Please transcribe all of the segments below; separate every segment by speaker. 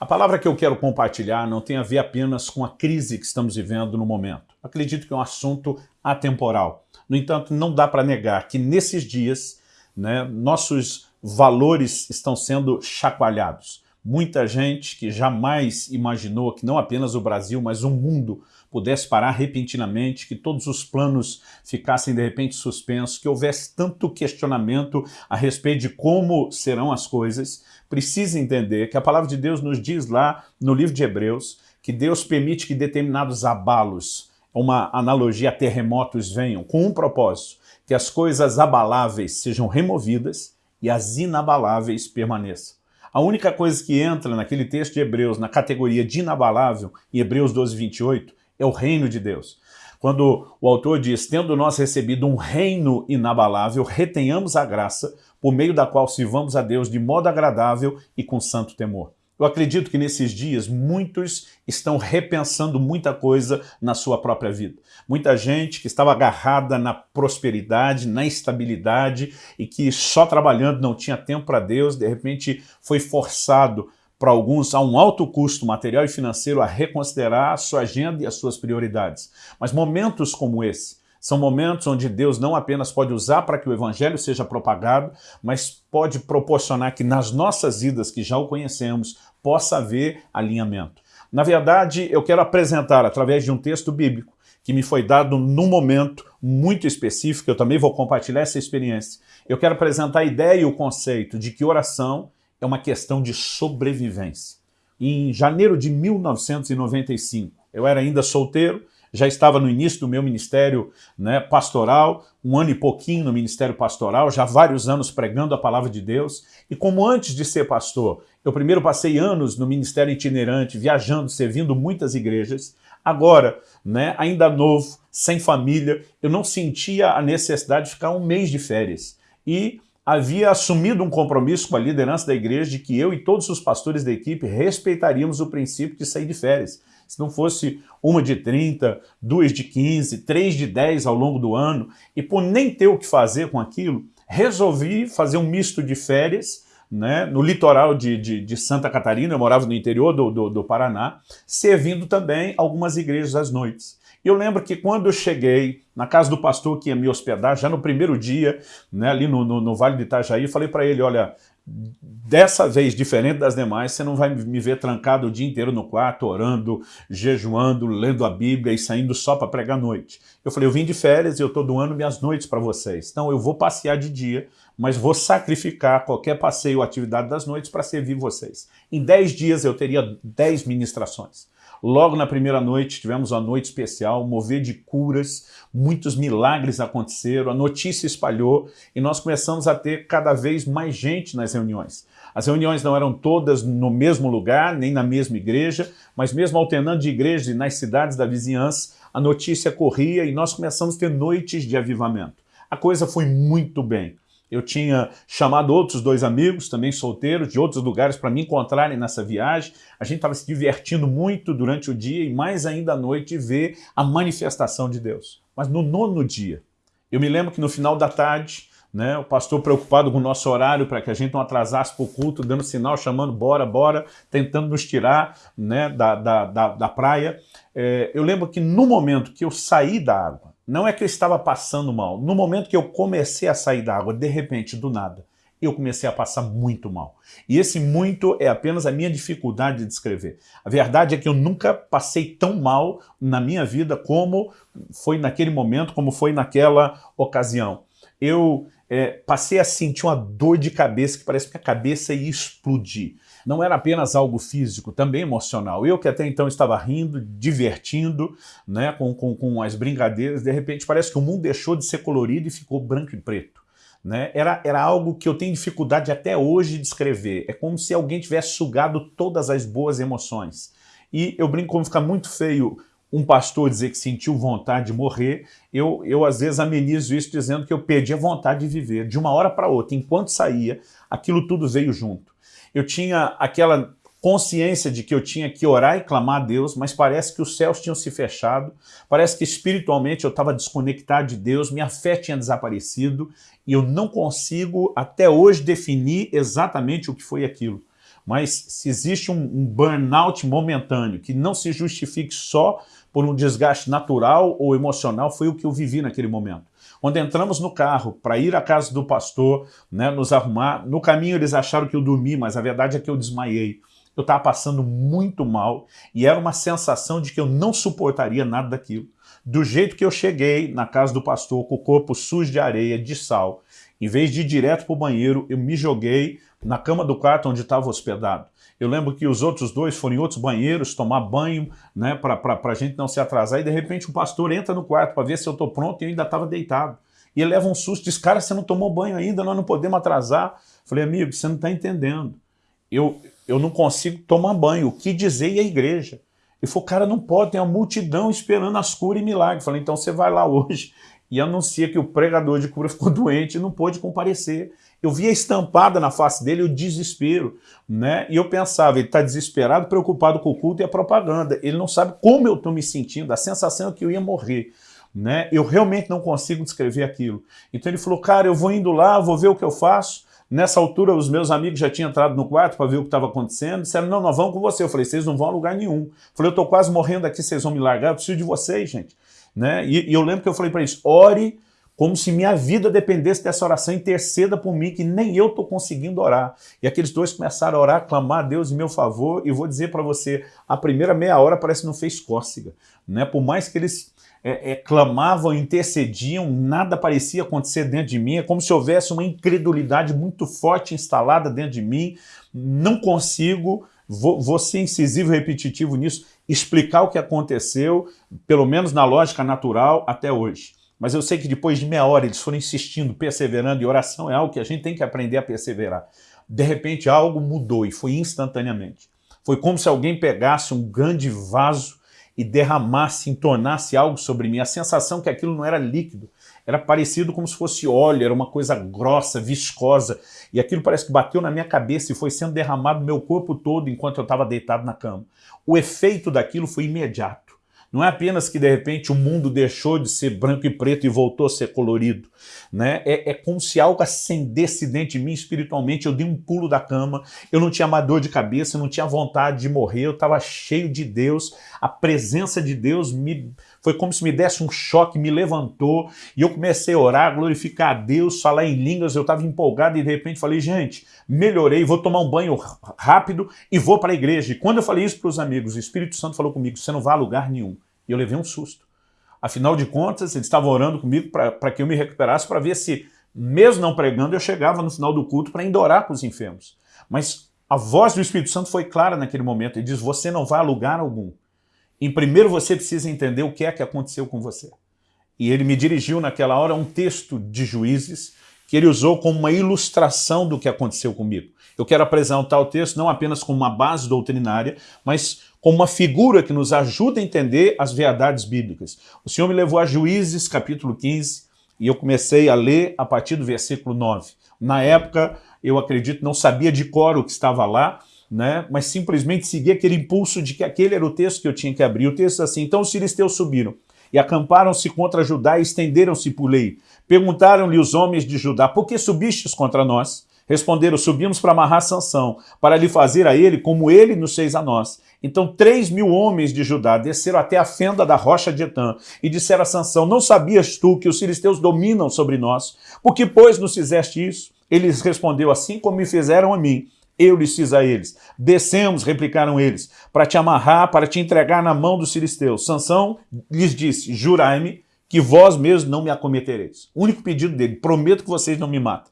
Speaker 1: A palavra que eu quero compartilhar não tem a ver apenas com a crise que estamos vivendo no momento. Acredito que é um assunto atemporal. No entanto, não dá para negar que nesses dias né, nossos valores estão sendo chacoalhados. Muita gente que jamais imaginou que não apenas o Brasil, mas o mundo pudesse parar repentinamente, que todos os planos ficassem de repente suspensos, que houvesse tanto questionamento a respeito de como serão as coisas, precisa entender que a palavra de Deus nos diz lá no livro de Hebreus que Deus permite que determinados abalos, uma analogia a terremotos venham, com um propósito, que as coisas abaláveis sejam removidas e as inabaláveis permaneçam. A única coisa que entra naquele texto de Hebreus, na categoria de inabalável, em Hebreus 12, 28, é o reino de Deus. Quando o autor diz, tendo nós recebido um reino inabalável, retenhamos a graça, por meio da qual sirvamos a Deus de modo agradável e com santo temor. Eu acredito que nesses dias muitos estão repensando muita coisa na sua própria vida. Muita gente que estava agarrada na prosperidade, na estabilidade e que só trabalhando não tinha tempo para Deus, de repente foi forçado para alguns a um alto custo material e financeiro a reconsiderar a sua agenda e as suas prioridades. Mas momentos como esse, são momentos onde Deus não apenas pode usar para que o Evangelho seja propagado, mas pode proporcionar que nas nossas vidas, que já o conhecemos, possa haver alinhamento. Na verdade, eu quero apresentar, através de um texto bíblico, que me foi dado num momento muito específico, eu também vou compartilhar essa experiência. Eu quero apresentar a ideia e o conceito de que oração é uma questão de sobrevivência. Em janeiro de 1995, eu era ainda solteiro, já estava no início do meu ministério né, pastoral, um ano e pouquinho no ministério pastoral, já vários anos pregando a palavra de Deus, e como antes de ser pastor, eu primeiro passei anos no ministério itinerante, viajando, servindo muitas igrejas, agora, né, ainda novo, sem família, eu não sentia a necessidade de ficar um mês de férias. E havia assumido um compromisso com a liderança da igreja de que eu e todos os pastores da equipe respeitaríamos o princípio de sair de férias. Se não fosse uma de 30, duas de 15, três de 10 ao longo do ano, e por nem ter o que fazer com aquilo, resolvi fazer um misto de férias né, no litoral de, de, de, Santa Catarina, eu morava no interior do, do, do, Paraná, servindo também algumas igrejas às noites. E eu lembro que quando eu cheguei na casa do pastor que ia me hospedar, já no primeiro dia, né, ali no, no, no Vale do Itajaí, falei para ele, olha, dessa vez, diferente das demais, você não vai me ver trancado o dia inteiro no quarto, orando, jejuando, lendo a Bíblia e saindo só para pregar à noite. Eu falei, eu vim de férias e eu estou doando minhas noites para vocês. Então eu vou passear de dia, mas vou sacrificar qualquer passeio ou atividade das noites para servir vocês. Em 10 dias eu teria 10 ministrações. Logo na primeira noite, tivemos uma noite especial, mover de curas, muitos milagres aconteceram, a notícia espalhou e nós começamos a ter cada vez mais gente nas reuniões. As reuniões não eram todas no mesmo lugar, nem na mesma igreja, mas mesmo alternando de igrejas e nas cidades da vizinhança, a notícia corria e nós começamos a ter noites de avivamento. A coisa foi muito bem. Eu tinha chamado outros dois amigos, também solteiros, de outros lugares para me encontrarem nessa viagem. A gente estava se divertindo muito durante o dia e mais ainda à noite ver a manifestação de Deus. Mas no nono dia, eu me lembro que no final da tarde, né, o pastor preocupado com o nosso horário para que a gente não atrasasse para o culto, dando sinal, chamando bora, bora, tentando nos tirar né, da, da, da, da praia. É, eu lembro que no momento que eu saí da água, não é que eu estava passando mal. No momento que eu comecei a sair da água, de repente, do nada, eu comecei a passar muito mal. E esse muito é apenas a minha dificuldade de descrever. A verdade é que eu nunca passei tão mal na minha vida como foi naquele momento, como foi naquela ocasião. Eu é, passei a sentir uma dor de cabeça que parece que a cabeça ia explodir não era apenas algo físico, também emocional. Eu que até então estava rindo, divertindo, né, com, com, com as brincadeiras, de repente parece que o mundo deixou de ser colorido e ficou branco e preto. Né? Era, era algo que eu tenho dificuldade até hoje de descrever. É como se alguém tivesse sugado todas as boas emoções. E eu brinco como fica muito feio um pastor dizer que sentiu vontade de morrer, eu, eu às vezes amenizo isso dizendo que eu perdi a vontade de viver. De uma hora para outra, enquanto saía, aquilo tudo veio junto eu tinha aquela consciência de que eu tinha que orar e clamar a Deus, mas parece que os céus tinham se fechado, parece que espiritualmente eu estava desconectado de Deus, minha fé tinha desaparecido e eu não consigo até hoje definir exatamente o que foi aquilo. mas se existe um, um burnout momentâneo que não se justifique só por um desgaste natural ou emocional, foi o que eu vivi naquele momento. Quando entramos no carro para ir à casa do pastor, né, nos arrumar, no caminho eles acharam que eu dormi, mas a verdade é que eu desmaiei. Eu estava passando muito mal e era uma sensação de que eu não suportaria nada daquilo. Do jeito que eu cheguei na casa do pastor com o corpo sujo de areia, de sal, em vez de ir direto para o banheiro, eu me joguei na cama do quarto onde estava hospedado. Eu lembro que os outros dois foram em outros banheiros tomar banho, né, para a gente não se atrasar, e de repente o pastor entra no quarto para ver se eu estou pronto e eu ainda estava deitado. E ele leva um susto, diz, cara, você não tomou banho ainda, nós não podemos atrasar. Falei, amigo, você não está entendendo. Eu, eu não consigo tomar banho, o que dizer a igreja? Ele falou, cara, não pode, tem uma multidão esperando as curas e milagres. Falei, então você vai lá hoje e anuncia que o pregador de cura ficou doente e não pôde comparecer. Eu via estampada na face dele o desespero, né? E eu pensava, ele está desesperado, preocupado com o culto e a propaganda. Ele não sabe como eu estou me sentindo, a sensação é que eu ia morrer. Né? Eu realmente não consigo descrever aquilo. Então ele falou, cara, eu vou indo lá, vou ver o que eu faço. Nessa altura, os meus amigos já tinham entrado no quarto para ver o que estava acontecendo. Disseram, não, nós vamos com você. Eu falei, vocês não vão a lugar nenhum. Eu falei, eu estou quase morrendo aqui, vocês vão me largar, eu preciso de vocês, gente. Né? E, e eu lembro que eu falei para eles, ore como se minha vida dependesse dessa oração, interceda por mim, que nem eu estou conseguindo orar. E aqueles dois começaram a orar, clamar a Deus em meu favor, e vou dizer para você, a primeira meia hora parece que não fez cócega. Né? Por mais que eles é, é, clamavam, intercediam, nada parecia acontecer dentro de mim, é como se houvesse uma incredulidade muito forte instalada dentro de mim, não consigo, vou, vou ser incisivo e repetitivo nisso, explicar o que aconteceu, pelo menos na lógica natural, até hoje. Mas eu sei que depois de meia hora eles foram insistindo, perseverando, e oração é algo que a gente tem que aprender a perseverar. De repente algo mudou e foi instantaneamente. Foi como se alguém pegasse um grande vaso e derramasse, entornasse algo sobre mim. A sensação que aquilo não era líquido, era parecido como se fosse óleo, era uma coisa grossa, viscosa. E aquilo parece que bateu na minha cabeça e foi sendo derramado no meu corpo todo enquanto eu estava deitado na cama. O efeito daquilo foi imediato. Não é apenas que, de repente, o mundo deixou de ser branco e preto e voltou a ser colorido. Né? É, é como se algo acendesse dentro de mim espiritualmente. Eu dei um pulo da cama, eu não tinha mais dor de cabeça, eu não tinha vontade de morrer, eu estava cheio de Deus. A presença de Deus me foi como se me desse um choque, me levantou e eu comecei a orar, glorificar a Deus, falar em línguas, eu estava empolgado e de repente falei, gente, melhorei, vou tomar um banho rápido e vou para a igreja. E quando eu falei isso para os amigos, o Espírito Santo falou comigo, você não vai a lugar nenhum. E eu levei um susto. Afinal de contas, eles estavam orando comigo para que eu me recuperasse, para ver se, mesmo não pregando, eu chegava no final do culto para ainda orar com os enfermos. Mas a voz do Espírito Santo foi clara naquele momento. Ele diz, você não vai a lugar algum. Em primeiro você precisa entender o que é que aconteceu com você. E ele me dirigiu naquela hora um texto de Juízes que ele usou como uma ilustração do que aconteceu comigo. Eu quero apresentar o texto não apenas como uma base doutrinária, mas como uma figura que nos ajuda a entender as verdades bíblicas. O Senhor me levou a Juízes, capítulo 15, e eu comecei a ler a partir do versículo 9. Na época, eu acredito, não sabia de cor o que estava lá, né? mas simplesmente segui aquele impulso de que aquele era o texto que eu tinha que abrir. O texto é assim, então os filisteus subiram e acamparam-se contra Judá e estenderam-se por lei. Perguntaram-lhe os homens de Judá, por que subistes contra nós? Responderam, subimos para amarrar Sansão, para lhe fazer a ele como ele nos fez a nós. Então três mil homens de Judá desceram até a fenda da rocha de Etã e disseram a Sansão, não sabias tu que os filisteus dominam sobre nós? Por que, pois, nos fizeste isso? Ele respondeu, assim como me fizeram a mim, eu lhes fiz a eles. Descemos, replicaram eles, para te amarrar, para te entregar na mão dos filisteus. Sansão lhes disse, jurai-me que vós mesmos não me acometereis. O único pedido dele, prometo que vocês não me matem.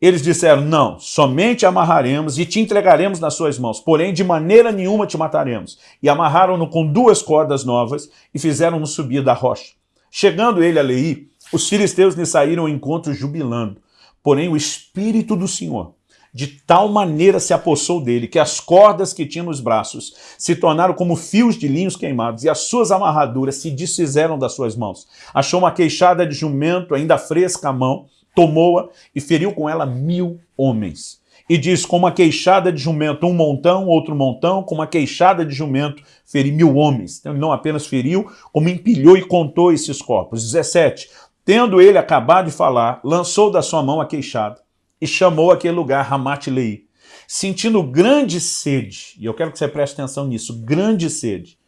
Speaker 1: Eles disseram, não, somente amarraremos e te entregaremos nas suas mãos, porém de maneira nenhuma te mataremos. E amarraram-no com duas cordas novas e fizeram-no subir da rocha. Chegando ele a Leí, os filisteus lhe saíram ao encontro jubilando. Porém o Espírito do Senhor de tal maneira se apossou dele que as cordas que tinha nos braços se tornaram como fios de linhos queimados e as suas amarraduras se desfizeram das suas mãos. Achou uma queixada de jumento ainda fresca à mão tomou-a e feriu com ela mil homens. E diz, com uma queixada de jumento, um montão, outro montão, com uma queixada de jumento, feri mil homens. Então não apenas feriu, como empilhou e contou esses corpos. 17. Tendo ele acabado de falar, lançou da sua mão a queixada e chamou aquele lugar Ramat-Lei. sentindo grande sede, e eu quero que você preste atenção nisso, grande sede.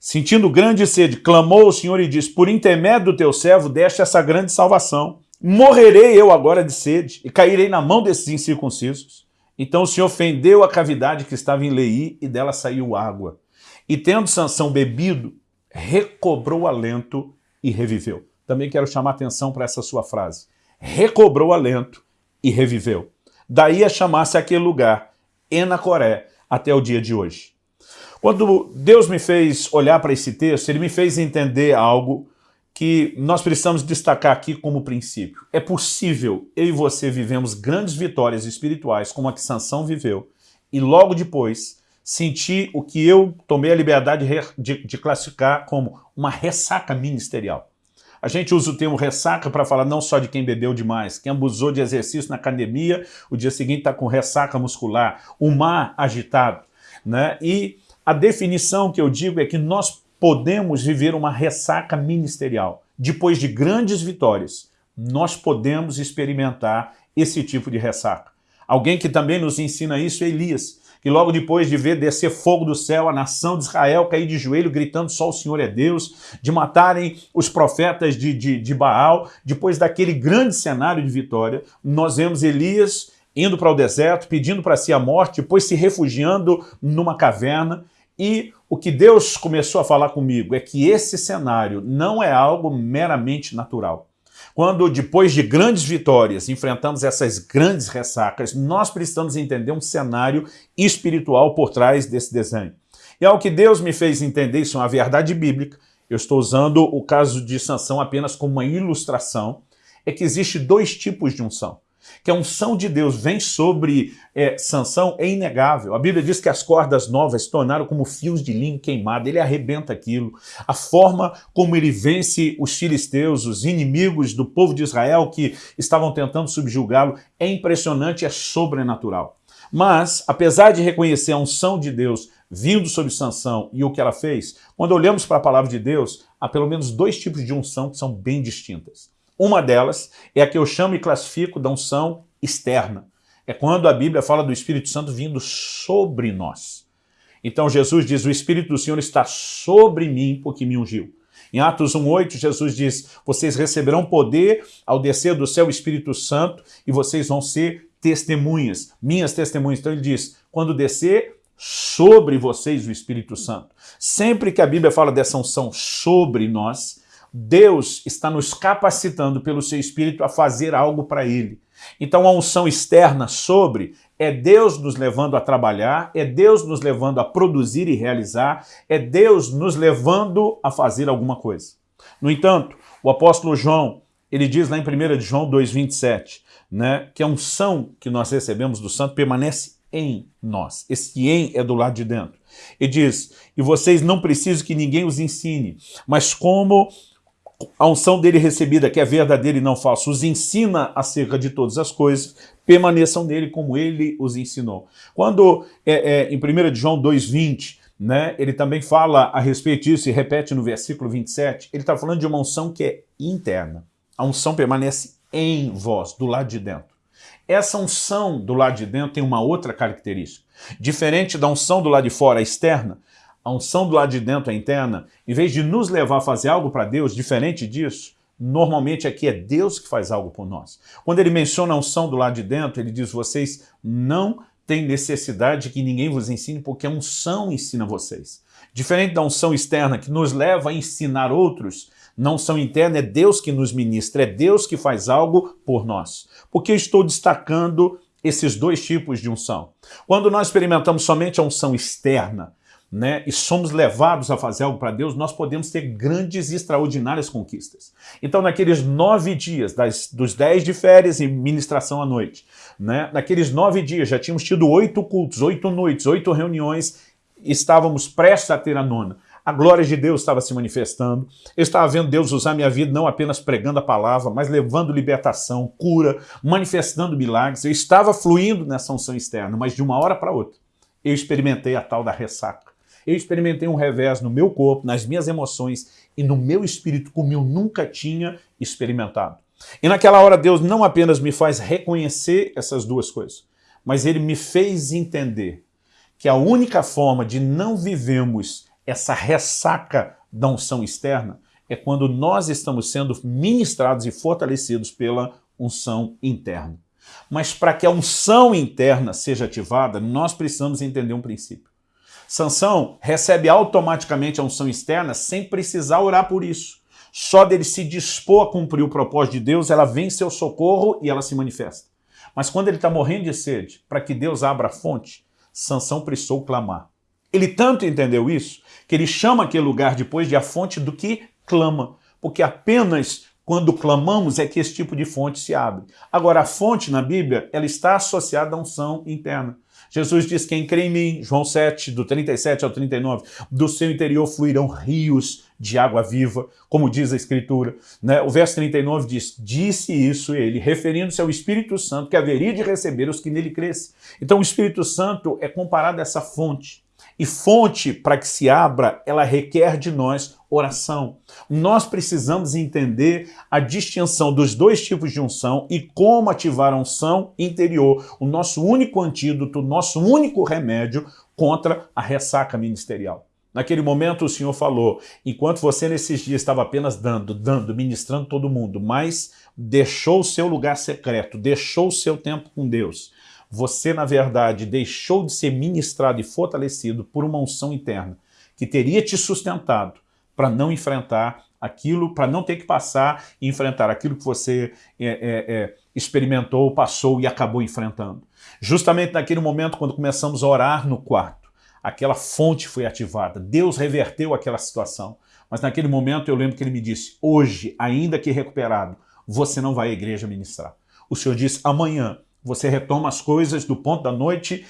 Speaker 1: Sentindo grande sede, clamou o Senhor e disse, por intermédio do teu servo deste essa grande salvação. Morrerei eu agora de sede e cairei na mão desses incircuncisos. Então o Senhor fendeu a cavidade que estava em Lei e dela saiu água. E tendo Sansão bebido, recobrou alento e reviveu. Também quero chamar atenção para essa sua frase. Recobrou alento e reviveu. Daí a chamar-se aquele lugar, Enacoré, até o dia de hoje. Quando Deus me fez olhar para esse texto, Ele me fez entender algo que nós precisamos destacar aqui como princípio. É possível eu e você vivemos grandes vitórias espirituais, como a que Sansão viveu, e logo depois sentir o que eu tomei a liberdade de, de classificar como uma ressaca ministerial. A gente usa o termo ressaca para falar não só de quem bebeu demais, quem abusou de exercício na academia, o dia seguinte está com ressaca muscular, o mar agitado. Né? E a definição que eu digo é que nós podemos viver uma ressaca ministerial. Depois de grandes vitórias, nós podemos experimentar esse tipo de ressaca. Alguém que também nos ensina isso é Elias, que logo depois de ver descer fogo do céu, a nação de Israel cair de joelho, gritando só o Senhor é Deus, de matarem os profetas de, de, de Baal, depois daquele grande cenário de vitória, nós vemos Elias indo para o deserto, pedindo para si a morte, depois se refugiando numa caverna, e o que Deus começou a falar comigo é que esse cenário não é algo meramente natural. Quando, depois de grandes vitórias, enfrentamos essas grandes ressacas, nós precisamos entender um cenário espiritual por trás desse desenho. E ao que Deus me fez entender, isso é uma verdade bíblica, eu estou usando o caso de Sansão apenas como uma ilustração, é que existe dois tipos de unção que a unção de Deus vem sobre é, Sansão é inegável. A Bíblia diz que as cordas novas tornaram como fios de linho queimado, ele arrebenta aquilo. A forma como ele vence os filisteus, os inimigos do povo de Israel que estavam tentando subjugá-lo, é impressionante, é sobrenatural. Mas, apesar de reconhecer a unção de Deus vindo sobre Sansão e o que ela fez, quando olhamos para a palavra de Deus, há pelo menos dois tipos de unção que são bem distintas. Uma delas é a que eu chamo e classifico da unção externa. É quando a Bíblia fala do Espírito Santo vindo sobre nós. Então Jesus diz, o Espírito do Senhor está sobre mim porque me ungiu. Em Atos 1,8, Jesus diz, vocês receberão poder ao descer do céu o Espírito Santo e vocês vão ser testemunhas, minhas testemunhas. Então ele diz, quando descer sobre vocês o Espírito Santo. Sempre que a Bíblia fala dessa unção sobre nós, Deus está nos capacitando pelo seu Espírito a fazer algo para Ele. Então a unção externa sobre é Deus nos levando a trabalhar, é Deus nos levando a produzir e realizar, é Deus nos levando a fazer alguma coisa. No entanto, o apóstolo João, ele diz lá em 1 João 2,27, né, que a unção que nós recebemos do santo permanece em nós. Esse em é do lado de dentro. E diz, e vocês não precisam que ninguém os ensine, mas como a unção dele recebida, que é verdadeira e não falsa, os ensina acerca de todas as coisas, permaneçam nele como ele os ensinou. Quando, é, é, em 1 João 2,20, né, ele também fala a respeito disso e repete no versículo 27, ele está falando de uma unção que é interna. A unção permanece em vós, do lado de dentro. Essa unção do lado de dentro tem uma outra característica. Diferente da unção do lado de fora, externa, a unção do lado de dentro, a interna, em vez de nos levar a fazer algo para Deus, diferente disso, normalmente aqui é Deus que faz algo por nós. Quando ele menciona a unção do lado de dentro, ele diz, vocês não têm necessidade de que ninguém vos ensine, porque a unção ensina vocês. Diferente da unção externa, que nos leva a ensinar outros, não unção interna é Deus que nos ministra, é Deus que faz algo por nós. Porque eu estou destacando esses dois tipos de unção. Quando nós experimentamos somente a unção externa, né, e somos levados a fazer algo para Deus, nós podemos ter grandes e extraordinárias conquistas. Então, naqueles nove dias, das, dos dez de férias e ministração à noite, né, naqueles nove dias já tínhamos tido oito cultos, oito noites, oito reuniões, estávamos prestes a ter a nona. A glória de Deus estava se manifestando. Eu estava vendo Deus usar minha vida não apenas pregando a palavra, mas levando libertação, cura, manifestando milagres. Eu estava fluindo nessa unção externa, mas de uma hora para outra eu experimentei a tal da ressaca eu experimentei um revés no meu corpo, nas minhas emoções e no meu espírito como eu nunca tinha experimentado. E naquela hora Deus não apenas me faz reconhecer essas duas coisas, mas ele me fez entender que a única forma de não vivemos essa ressaca da unção externa é quando nós estamos sendo ministrados e fortalecidos pela unção interna. Mas para que a unção interna seja ativada, nós precisamos entender um princípio. Sansão recebe automaticamente a unção externa sem precisar orar por isso. Só dele se dispor a cumprir o propósito de Deus, ela vem seu socorro e ela se manifesta. Mas quando ele está morrendo de sede, para que Deus abra a fonte, Sansão precisou clamar. Ele tanto entendeu isso, que ele chama aquele lugar depois de a fonte do que clama, porque apenas quando clamamos é que esse tipo de fonte se abre. Agora, a fonte na Bíblia, ela está associada à unção interna. Jesus diz, quem crê em mim, João 7, do 37 ao 39, do seu interior fluirão rios de água viva, como diz a Escritura. Né? O verso 39 diz, disse isso ele, referindo-se ao Espírito Santo, que haveria de receber os que nele crescem. Então o Espírito Santo é comparado a essa fonte. E fonte, para que se abra, ela requer de nós oração. Nós precisamos entender a distinção dos dois tipos de unção e como ativar a unção interior, o nosso único antídoto, o nosso único remédio contra a ressaca ministerial. Naquele momento o Senhor falou, enquanto você nesses dias estava apenas dando, dando, ministrando todo mundo, mas deixou o seu lugar secreto, deixou o seu tempo com Deus, você, na verdade, deixou de ser ministrado e fortalecido por uma unção interna que teria te sustentado para não enfrentar aquilo, para não ter que passar e enfrentar aquilo que você é, é, é, experimentou, passou e acabou enfrentando. Justamente naquele momento, quando começamos a orar no quarto, aquela fonte foi ativada, Deus reverteu aquela situação. Mas naquele momento eu lembro que ele me disse, hoje, ainda que recuperado, você não vai à igreja ministrar. O Senhor disse, amanhã você retoma as coisas do ponto da noite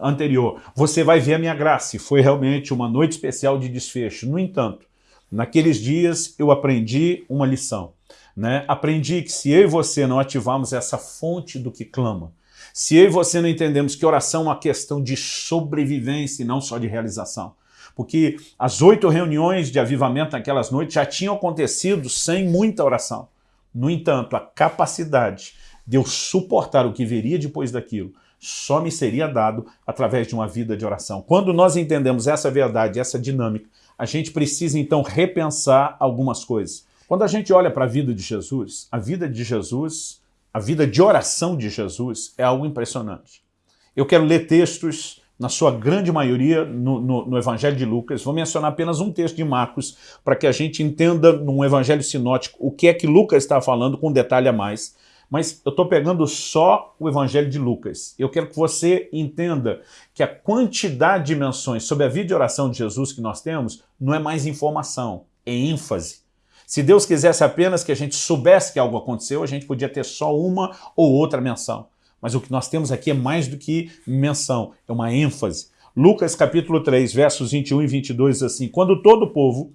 Speaker 1: anterior. Você vai ver a minha graça. E foi realmente uma noite especial de desfecho. No entanto, naqueles dias eu aprendi uma lição. Né? Aprendi que se eu e você não ativarmos essa fonte do que clama, se eu e você não entendemos que oração é uma questão de sobrevivência e não só de realização, porque as oito reuniões de avivamento naquelas noites já tinham acontecido sem muita oração. No entanto, a capacidade de eu suportar o que viria depois daquilo, só me seria dado através de uma vida de oração. Quando nós entendemos essa verdade, essa dinâmica, a gente precisa então repensar algumas coisas. Quando a gente olha para a vida de Jesus, a vida de Jesus, a vida de oração de Jesus é algo impressionante. Eu quero ler textos, na sua grande maioria, no, no, no Evangelho de Lucas. Vou mencionar apenas um texto de Marcos, para que a gente entenda num Evangelho sinótico o que é que Lucas está falando com detalhe a mais. Mas eu estou pegando só o Evangelho de Lucas. Eu quero que você entenda que a quantidade de menções sobre a vida de oração de Jesus que nós temos não é mais informação, é ênfase. Se Deus quisesse apenas que a gente soubesse que algo aconteceu, a gente podia ter só uma ou outra menção. Mas o que nós temos aqui é mais do que menção, é uma ênfase. Lucas capítulo 3, versos 21 e 22 diz assim, Quando todo o povo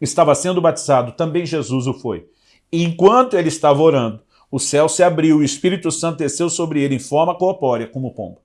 Speaker 1: estava sendo batizado, também Jesus o foi. E enquanto ele estava orando, o céu se abriu e o Espírito Santo desceu sobre ele em forma corpórea, como pomba.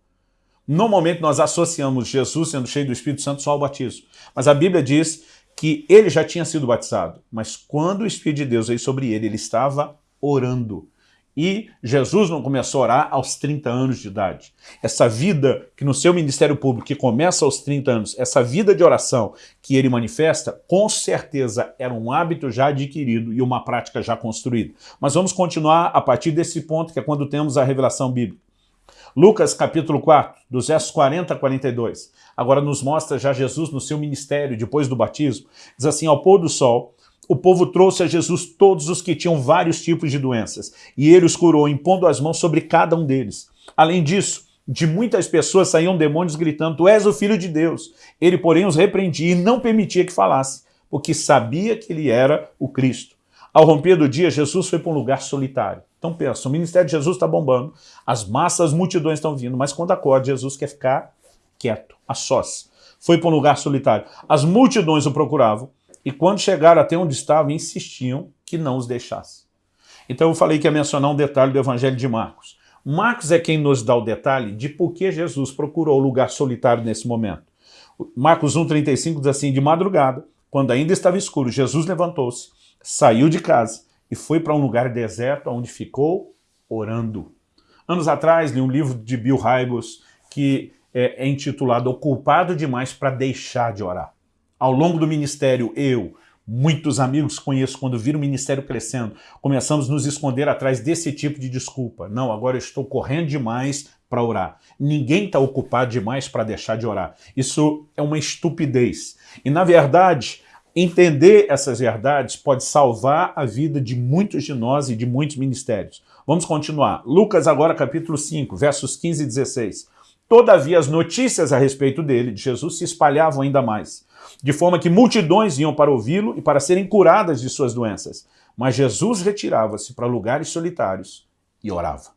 Speaker 1: Normalmente nós associamos Jesus sendo cheio do Espírito Santo só ao batismo. Mas a Bíblia diz que ele já tinha sido batizado. Mas quando o Espírito de Deus veio sobre ele, ele estava orando. E Jesus não começou a orar aos 30 anos de idade. Essa vida que no seu ministério público, que começa aos 30 anos, essa vida de oração que ele manifesta, com certeza era um hábito já adquirido e uma prática já construída. Mas vamos continuar a partir desse ponto, que é quando temos a revelação bíblica. Lucas capítulo 4, dos versos 40 a 42, agora nos mostra já Jesus no seu ministério, depois do batismo, diz assim, ao pôr do sol, o povo trouxe a Jesus todos os que tinham vários tipos de doenças, e ele os curou, impondo as mãos sobre cada um deles. Além disso, de muitas pessoas saíam demônios gritando, tu és o Filho de Deus. Ele, porém, os repreendia e não permitia que falasse, porque sabia que ele era o Cristo. Ao romper do dia, Jesus foi para um lugar solitário. Então pensa, o ministério de Jesus está bombando, as massas, as multidões estão vindo, mas quando acorda, Jesus quer ficar quieto, a sós. Foi para um lugar solitário. As multidões o procuravam, e quando chegaram até onde estavam, insistiam que não os deixasse. Então eu falei que ia mencionar um detalhe do Evangelho de Marcos. Marcos é quem nos dá o detalhe de por que Jesus procurou lugar solitário nesse momento. Marcos 1,35 diz assim, de madrugada, quando ainda estava escuro, Jesus levantou-se, saiu de casa e foi para um lugar deserto onde ficou orando. Anos atrás, li um livro de Bill Hybels que é, é intitulado O Culpado Demais para Deixar de Orar. Ao longo do ministério, eu, muitos amigos conheço, quando viram o ministério crescendo, começamos a nos esconder atrás desse tipo de desculpa. Não, agora eu estou correndo demais para orar. Ninguém está ocupado demais para deixar de orar. Isso é uma estupidez. E, na verdade, entender essas verdades pode salvar a vida de muitos de nós e de muitos ministérios. Vamos continuar. Lucas agora capítulo 5, versos 15 e 16. Todavia as notícias a respeito dele, de Jesus, se espalhavam ainda mais, de forma que multidões iam para ouvi-lo e para serem curadas de suas doenças. Mas Jesus retirava-se para lugares solitários e orava.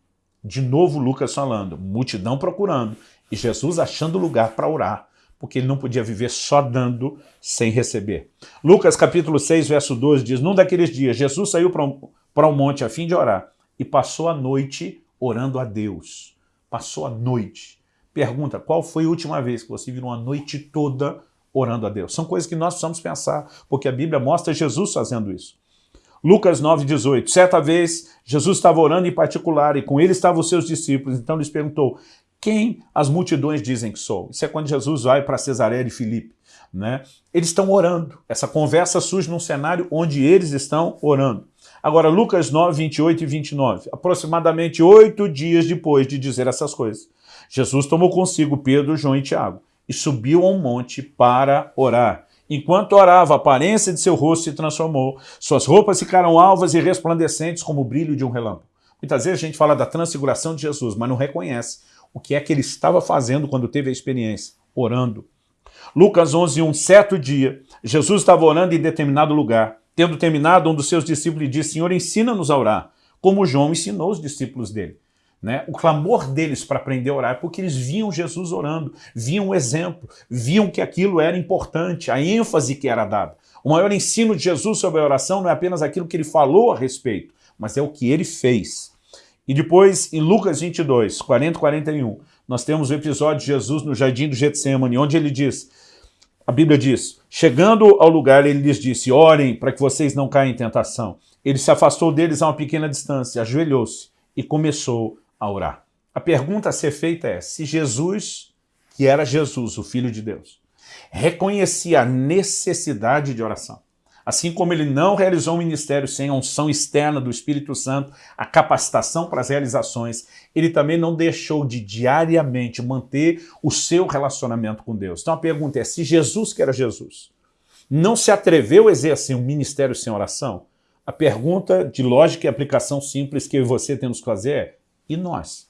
Speaker 1: De novo Lucas falando, multidão procurando, e Jesus achando lugar para orar, porque ele não podia viver só dando sem receber. Lucas capítulo 6, verso 12 diz, Num daqueles dias, Jesus saiu para um, para um monte a fim de orar, e passou a noite orando a Deus. Passou a noite. Pergunta, qual foi a última vez que você virou uma noite toda orando a Deus? São coisas que nós precisamos pensar, porque a Bíblia mostra Jesus fazendo isso. Lucas 9,18. Certa vez, Jesus estava orando em particular e com ele estavam os seus discípulos. Então lhes perguntou, quem as multidões dizem que sou? Isso é quando Jesus vai para Cesareia de Filipe. Né? Eles estão orando. Essa conversa surge num cenário onde eles estão orando. Agora, Lucas 9, 28 e 29. Aproximadamente oito dias depois de dizer essas coisas, Jesus tomou consigo Pedro, João e Tiago e subiu a um monte para orar. Enquanto orava, a aparência de seu rosto se transformou, suas roupas ficaram alvas e resplandecentes como o brilho de um relâmpago. Muitas vezes a gente fala da transfiguração de Jesus, mas não reconhece o que é que ele estava fazendo quando teve a experiência, orando. Lucas 11, um certo dia, Jesus estava orando em determinado lugar. Tendo terminado, um dos seus discípulos disse, Senhor, ensina-nos a orar, como João ensinou os discípulos dele. Né? O clamor deles para aprender a orar é porque eles viam Jesus orando, viam o exemplo, viam que aquilo era importante, a ênfase que era dada. O maior ensino de Jesus sobre a oração não é apenas aquilo que ele falou a respeito, mas é o que ele fez. E depois, em Lucas 22, 40 e 41, nós temos o episódio de Jesus no jardim do Getsemane, onde ele diz, a Bíblia diz, chegando ao lugar, ele lhes disse, orem para que vocês não caiam em tentação. Ele se afastou deles a uma pequena distância, ajoelhou-se e começou a orar. A pergunta a ser feita é, se Jesus, que era Jesus, o Filho de Deus, reconhecia a necessidade de oração, assim como ele não realizou um ministério sem a unção externa do Espírito Santo, a capacitação para as realizações, ele também não deixou de diariamente manter o seu relacionamento com Deus. Então a pergunta é, se Jesus, que era Jesus, não se atreveu a exercer um ministério sem oração, a pergunta de lógica e aplicação simples que eu e você temos que fazer é, e nós?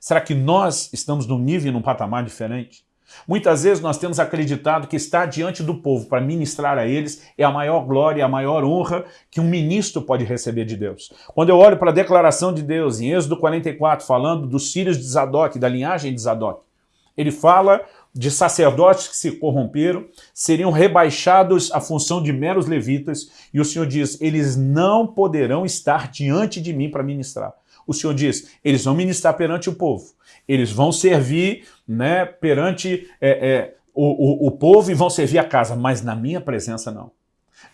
Speaker 1: Será que nós estamos num nível e num patamar diferente? Muitas vezes nós temos acreditado que estar diante do povo para ministrar a eles é a maior glória, a maior honra que um ministro pode receber de Deus. Quando eu olho para a declaração de Deus em Êxodo 44, falando dos filhos de Zadok, da linhagem de Zadok, ele fala de sacerdotes que se corromperam, seriam rebaixados à função de meros levitas, e o Senhor diz, eles não poderão estar diante de mim para ministrar o Senhor diz, eles vão ministrar perante o povo, eles vão servir né, perante é, é, o, o, o povo e vão servir a casa, mas na minha presença não.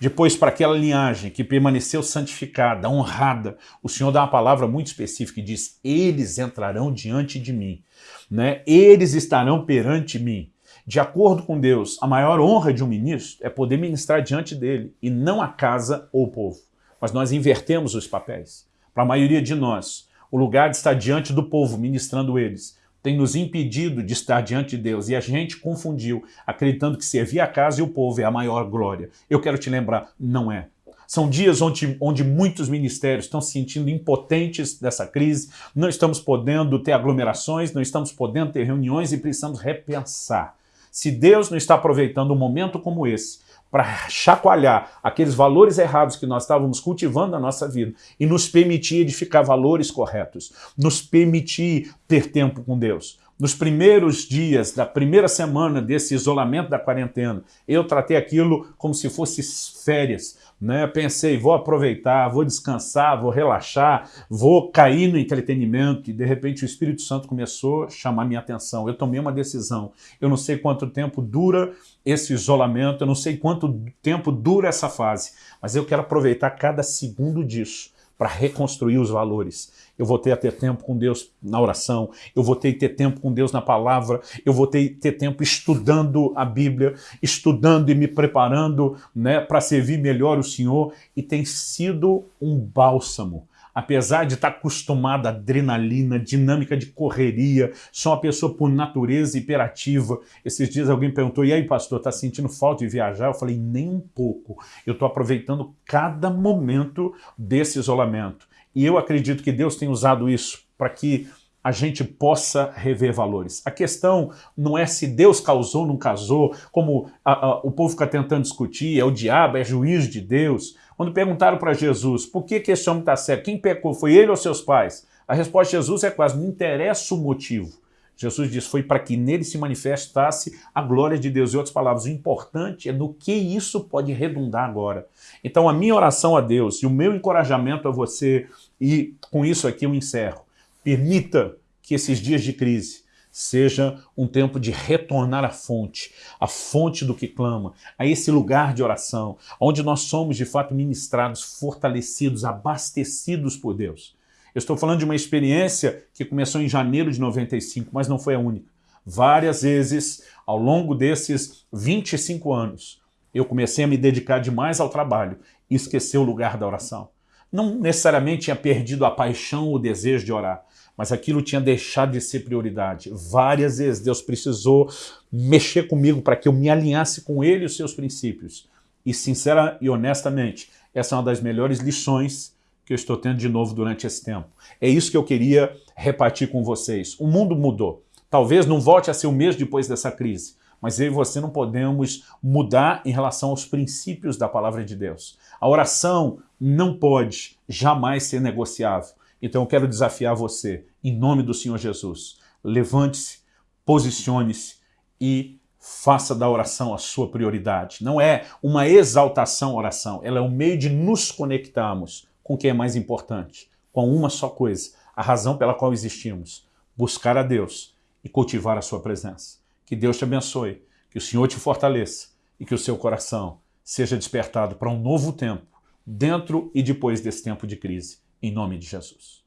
Speaker 1: Depois, para aquela linhagem que permaneceu santificada, honrada, o Senhor dá uma palavra muito específica e diz, eles entrarão diante de mim, né? eles estarão perante mim. De acordo com Deus, a maior honra de um ministro é poder ministrar diante dele, e não a casa ou o povo. Mas nós invertemos os papéis para a maioria de nós, o lugar de estar diante do povo, ministrando eles, tem nos impedido de estar diante de Deus. E a gente confundiu, acreditando que servir a casa e o povo é a maior glória. Eu quero te lembrar, não é. São dias onde, onde muitos ministérios estão se sentindo impotentes dessa crise, não estamos podendo ter aglomerações, não estamos podendo ter reuniões e precisamos repensar. Se Deus não está aproveitando um momento como esse para chacoalhar aqueles valores errados que nós estávamos cultivando na nossa vida e nos permitir edificar valores corretos, nos permitir ter tempo com Deus. Nos primeiros dias da primeira semana desse isolamento da quarentena, eu tratei aquilo como se fosse férias, né? Pensei, vou aproveitar, vou descansar, vou relaxar, vou cair no entretenimento e de repente o Espírito Santo começou a chamar minha atenção. Eu tomei uma decisão. Eu não sei quanto tempo dura esse isolamento, eu não sei quanto tempo dura essa fase, mas eu quero aproveitar cada segundo disso para reconstruir os valores. eu voltei a ter tempo com Deus na oração, eu voltei a ter tempo com Deus na palavra, eu voltei a ter tempo estudando a Bíblia, estudando e me preparando né, para servir melhor o Senhor, e tem sido um bálsamo apesar de estar acostumada à adrenalina, dinâmica de correria, sou uma pessoa por natureza hiperativa. Esses dias alguém perguntou, e aí pastor, está sentindo falta de viajar? Eu falei, nem um pouco. Eu estou aproveitando cada momento desse isolamento. E eu acredito que Deus tem usado isso para que a gente possa rever valores. A questão não é se Deus causou ou não casou, como a, a, o povo fica tentando discutir, é o diabo, é juiz de Deus. Quando perguntaram para Jesus, por que, que esse homem está cego? Quem pecou? Foi ele ou seus pais? A resposta de Jesus é quase, não interessa o motivo. Jesus diz, foi para que nele se manifestasse a glória de Deus. Em outras palavras, o importante é no que isso pode redundar agora. Então a minha oração a Deus e o meu encorajamento a você, e com isso aqui eu encerro, permita que esses dias de crise seja um tempo de retornar à fonte, à fonte do que clama, a esse lugar de oração, onde nós somos de fato ministrados, fortalecidos, abastecidos por Deus. Eu estou falando de uma experiência que começou em janeiro de 95, mas não foi a única. Várias vezes, ao longo desses 25 anos, eu comecei a me dedicar demais ao trabalho e esquecer o lugar da oração. Não necessariamente tinha perdido a paixão, o desejo de orar, mas aquilo tinha deixado de ser prioridade. Várias vezes Deus precisou mexer comigo para que eu me alinhasse com Ele e os seus princípios. E sincera e honestamente, essa é uma das melhores lições que eu estou tendo de novo durante esse tempo. É isso que eu queria repartir com vocês. O mundo mudou. Talvez não volte a ser o mesmo depois dessa crise, mas eu e você não podemos mudar em relação aos princípios da palavra de Deus. A oração não pode jamais ser negociável. Então eu quero desafiar você, em nome do Senhor Jesus. Levante-se, posicione-se e faça da oração a sua prioridade. Não é uma exaltação oração, ela é um meio de nos conectarmos com o que é mais importante, com uma só coisa, a razão pela qual existimos, buscar a Deus e cultivar a sua presença. Que Deus te abençoe, que o Senhor te fortaleça e que o seu coração seja despertado para um novo tempo, dentro e depois desse tempo de crise. Em nome de Jesus.